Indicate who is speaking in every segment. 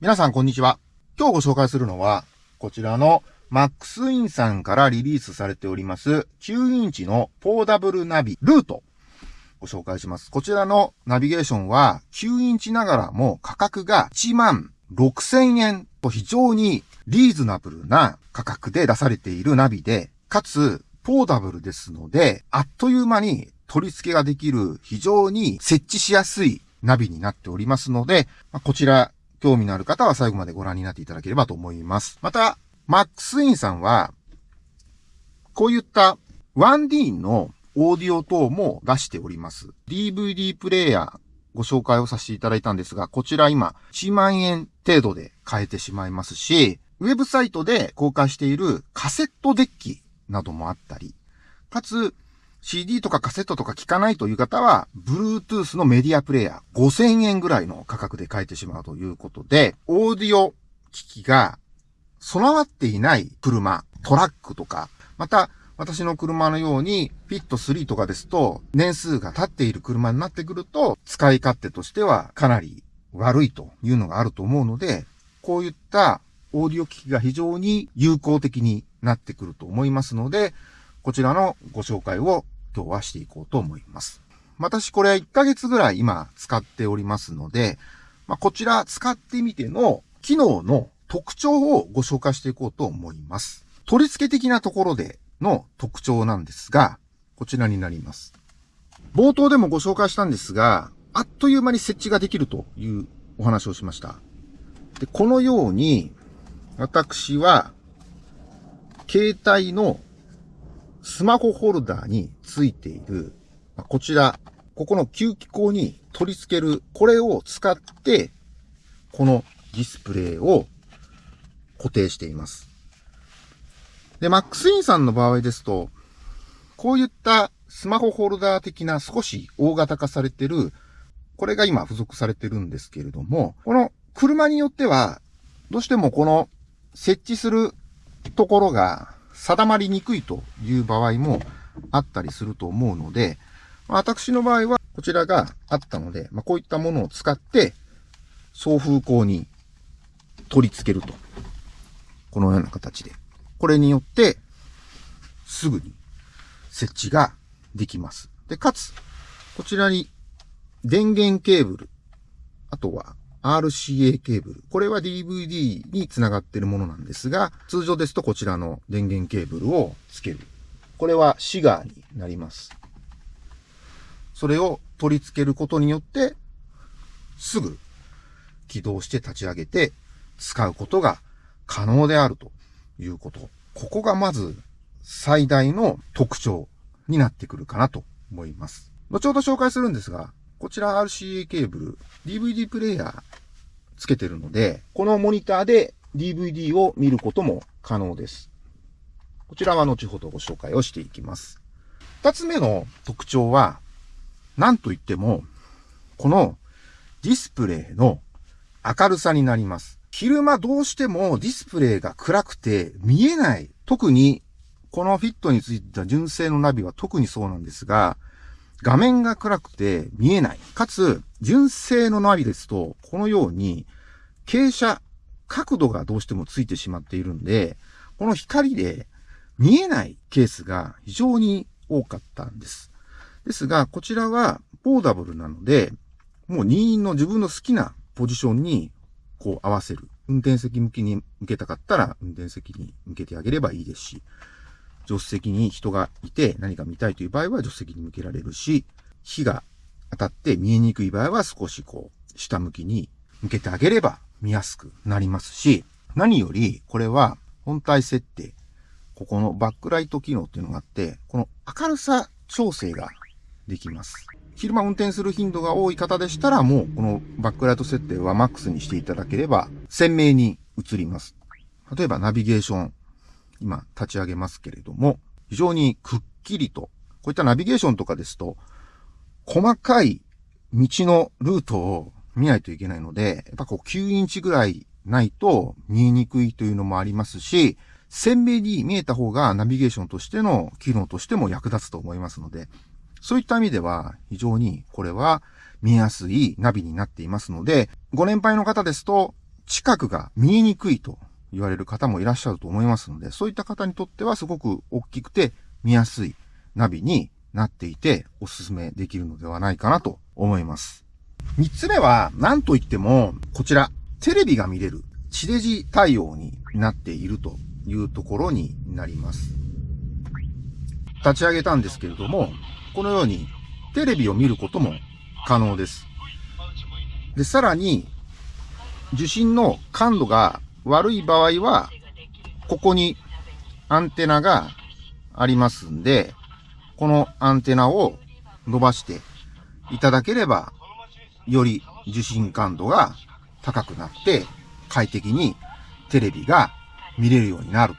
Speaker 1: 皆さんこんにちは。今日ご紹介するのは、こちらのマックスインさんからリリースされております9インチのポーダブルナビルートご紹介します。こちらのナビゲーションは9インチながらも価格が1万6000円と非常にリーズナブルな価格で出されているナビで、かつポーダブルですので、あっという間に取り付けができる非常に設置しやすいナビになっておりますので、こちら興味のある方は最後までご覧になっていただければと思います。また、マックスインさんは、こういった 1D のオーディオ等も出しております。DVD プレイヤーご紹介をさせていただいたんですが、こちら今1万円程度で買えてしまいますし、ウェブサイトで公開しているカセットデッキなどもあったり、かつ CD とかカセットとか聞かないという方は、Bluetooth のメディアプレイヤー5000円ぐらいの価格で買えてしまうということで、オーディオ機器が備わっていない車、トラックとか、また私の車のように、フィット3とかですと、年数が経っている車になってくると、使い勝手としてはかなり悪いというのがあると思うので、こういったオーディオ機器が非常に有効的になってくると思いますので、こちらのご紹介を今日はしていこうと思います。私これ1ヶ月ぐらい今使っておりますので、まあ、こちら使ってみての機能の特徴をご紹介していこうと思います。取り付け的なところでの特徴なんですが、こちらになります。冒頭でもご紹介したんですが、あっという間に設置ができるというお話をしました。で、このように、私は、携帯のスマホホルダーについている、こちら、ここの吸気口に取り付ける、これを使って、このディスプレイを固定しています。で、マックスインさんの場合ですと、こういったスマホホルダー的な少し大型化されてる、これが今付属されてるんですけれども、この車によっては、どうしてもこの設置するところが定まりにくいという場合もあったりすると思うので、私の場合はこちらがあったので、まあ、こういったものを使って送風口に取り付けると。このような形で。これによって、すぐに設置ができます。で、かつ、こちらに電源ケーブル、あとは RCA ケーブル。これは DVD につながっているものなんですが、通常ですとこちらの電源ケーブルをつける。これはシガーになります。それを取り付けることによって、すぐ起動して立ち上げて使うことが可能であるということ。ここがまず最大の特徴になってくるかなと思います。後ほど紹介するんですが、こちら RCA ケーブル、DVD プレイヤーつけてるので、このモニターで DVD を見ることも可能です。こちらは後ほどご紹介をしていきます。二つ目の特徴は、何と言っても、このディスプレイの明るさになります。昼間どうしてもディスプレイが暗くて見えない。特にこのフィットについた純正のナビは特にそうなんですが、画面が暗くて見えない。かつ、純正のナビですと、このように、傾斜、角度がどうしてもついてしまっているんで、この光で見えないケースが非常に多かったんです。ですが、こちらはポーダブルなので、もう任意の自分の好きなポジションにこう合わせる。運転席向きに向けたかったら運転席に向けてあげればいいですし、助手席に人がいて何か見たいという場合は助手席に向けられるし、火が当たって見えにくい場合は少しこう、下向きに向けてあげれば見やすくなりますし、何よりこれは本体設定、ここのバックライト機能っていうのがあって、この明るさ調整ができます。昼間運転する頻度が多い方でしたら、もうこのバックライト設定はマックスにしていただければ鮮明に映ります。例えばナビゲーション、今立ち上げますけれども、非常にくっきりと、こういったナビゲーションとかですと、細かい道のルートを見ないといけないので、やっぱこう9インチぐらいないと見えにくいというのもありますし、鮮明に見えた方がナビゲーションとしての機能としても役立つと思いますので、そういった意味では非常にこれは見やすいナビになっていますので、ご年配の方ですと近くが見えにくいと言われる方もいらっしゃると思いますので、そういった方にとってはすごく大きくて見やすいナビになっていておすすめできるのではないかなと思います。三つ目は、何と言っても、こちら、テレビが見れる、地デジ対応になっているというところになります。立ち上げたんですけれども、このようにテレビを見ることも可能です。で、さらに、受信の感度が悪い場合は、ここにアンテナがありますんで、このアンテナを伸ばしていただければ、より受信感度が高くなって、快適にテレビが見れるようになる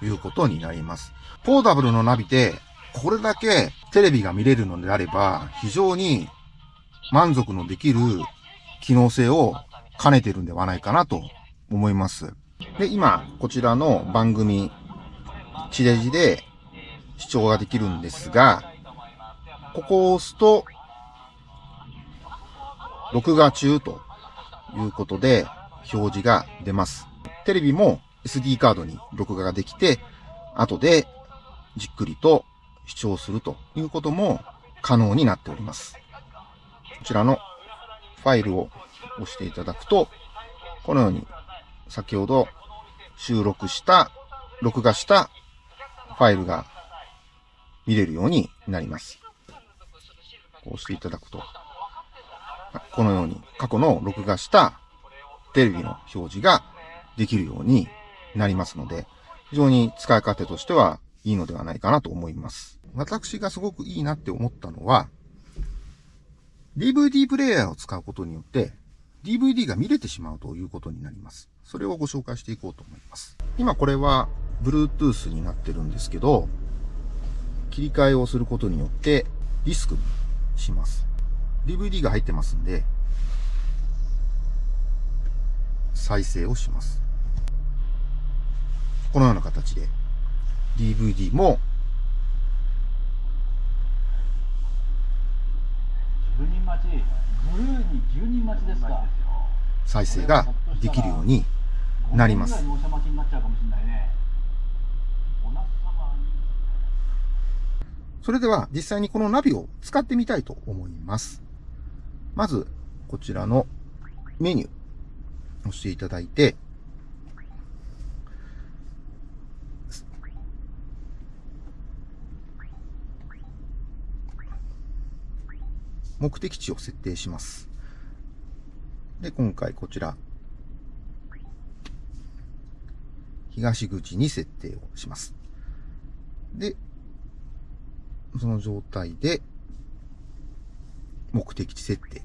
Speaker 1: ということになります。ポータブルのナビで、これだけテレビが見れるのであれば、非常に満足のできる機能性を兼ねてるんではないかなと思います。で、今、こちらの番組、地デジで視聴ができるんですが、ここを押すと、録画中ということで表示が出ます。テレビも SD カードに録画ができて、後でじっくりと視聴するということも可能になっております。こちらのファイルを押していただくと、このように先ほど収録した、録画したファイルが見れるようになります。こうしていただくと、このように過去の録画したテレビの表示ができるようになりますので、非常に使い勝手としてはいいのではないかなと思います。私がすごくいいなって思ったのは、DVD プレイヤーを使うことによって、DVD が見れてしまうということになります。それをご紹介していこうと思います。今これは Bluetooth になってるんですけど、切り替えをすることによってディスクにします。DVD が入ってますんで、再生をします。このような形で DVD も再生ができるようになります。それでは実際にこのナビを使ってみたいと思います。まず、こちらのメニュー、押していただいて、目的地を設定します。で、今回こちら、東口に設定をします。で、その状態で、目的地設定。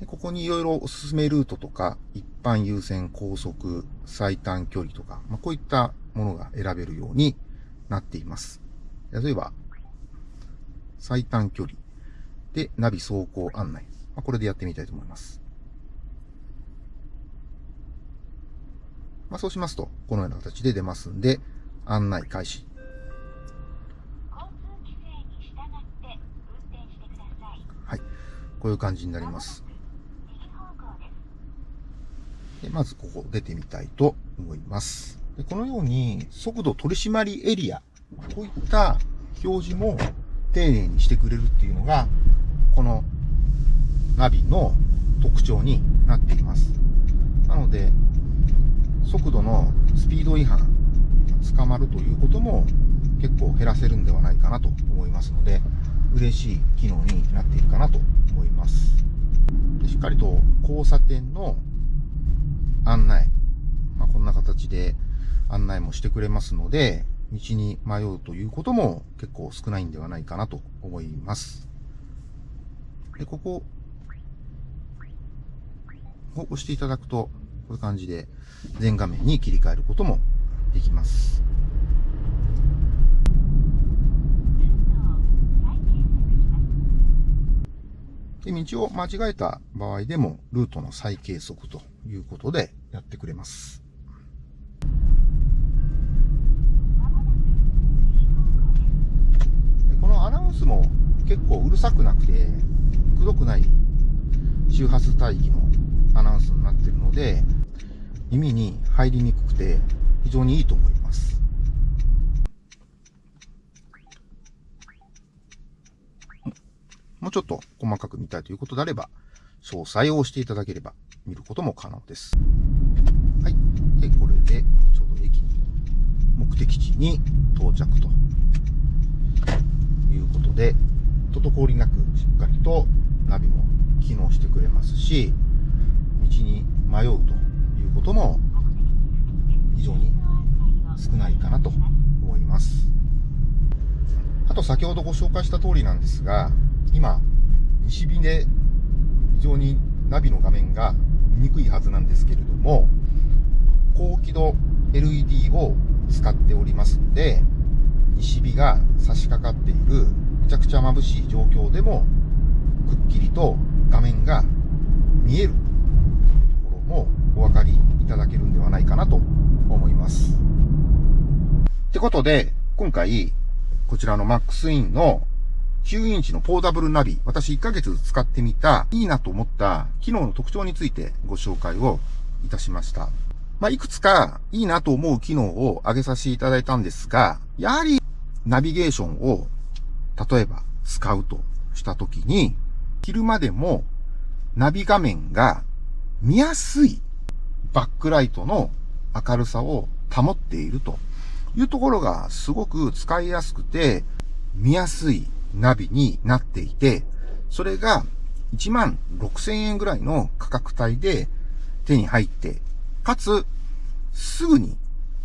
Speaker 1: でここにいろいろおすすめルートとか、一般優先高速、最短距離とか、まあ、こういったものが選べるようになっています。例えば、最短距離でナビ走行案内。まあ、これでやってみたいと思います。まあ、そうしますと、このような形で出ますんで、案内開始。はい。こういう感じになります。でまずここ出てみたいと思います。でこのように速度取締りエリア、こういった表示も丁寧にしてくれるっていうのが、このナビの特徴になっています。なので、速度のスピード違反、捕まるということも結構減らせるんではないかなと思いますので、嬉しい機能になっているかなと思います。しっかりと交差点の案内、まあ、こんな形で案内もしてくれますので、道に迷うということも結構少ないんではないかなと思います。で、ここを押していただくと、こういう感じで全画面に切り替えることもできます。で道を間違えた場合でも、ルートの再計測ということでやってくれます。このアナウンスも結構うるさくなくて、くどくない周波数帯域のアナウンスになっているので、耳に入りにくくて非常にいいと思います。もうちょっと細かく見たいということであれば、詳細を押していただければ見ることも可能です。はい。で、これでちょうど駅に、目的地に到着ということで、滞りなくしっかりとナビも機能してくれますし、道に迷うということも非常に少ないかなと思います。あと先ほどご紹介した通りなんですが、今、西日で非常にナビの画面が見にくいはずなんですけれども、高輝度 LED を使っておりますので、西日が差し掛かっているめちゃくちゃ眩しい状況でも、くっきりと画面が見えるお分かりいただけるんではないかなと思います。ってことで、今回、こちらの MaxIn の9インチのポーダブルナビ、私1ヶ月使ってみた、いいなと思った機能の特徴についてご紹介をいたしました。まあ、いくつかいいなと思う機能を挙げさせていただいたんですが、やはりナビゲーションを、例えば使うとしたときに、昼間でもナビ画面が見やすいバックライトの明るさを保っているというところがすごく使いやすくて見やすいナビになっていて、それが1万6000円ぐらいの価格帯で手に入って、かつ、すぐに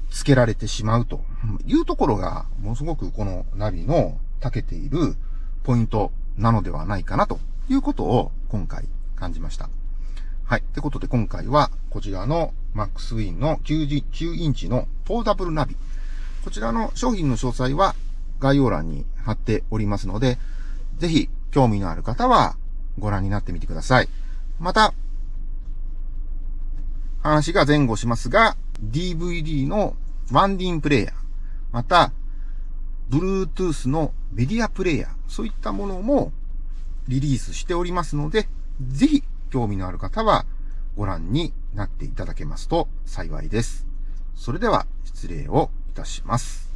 Speaker 1: 付けられてしまうというところが、ものすごくこのナビの長けているポイントなのではないかなということを今回感じました。はい。ってことで今回はこちらの MaxWin の99インチのポーダブルナビ。こちらの商品の詳細は概要欄に貼っておりますので、ぜひ興味のある方はご覧になってみてください。また、話が前後しますが、DVD のワンディンプレイヤー、また、Bluetooth のメディアプレイヤー、そういったものもリリースしておりますので、ぜひ興味のある方はご覧になっていただけますと幸いです。それでは失礼をいたします。